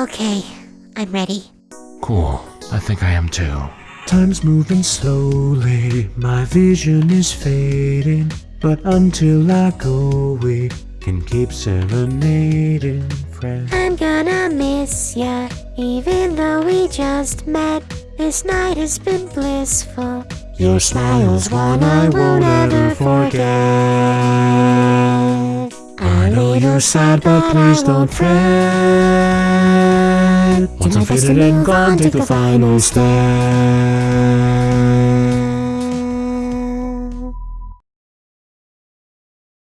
Okay, I'm ready. Cool. I think I am too. Time's moving slowly, my vision is fading. But until I go, we can keep serenading, friends. I'm gonna miss ya, even though we just met. This night has been blissful. Your smile's one I won't ever forget. I know you're sad, but please don't fret. Once I'm faded and gone, take the final step.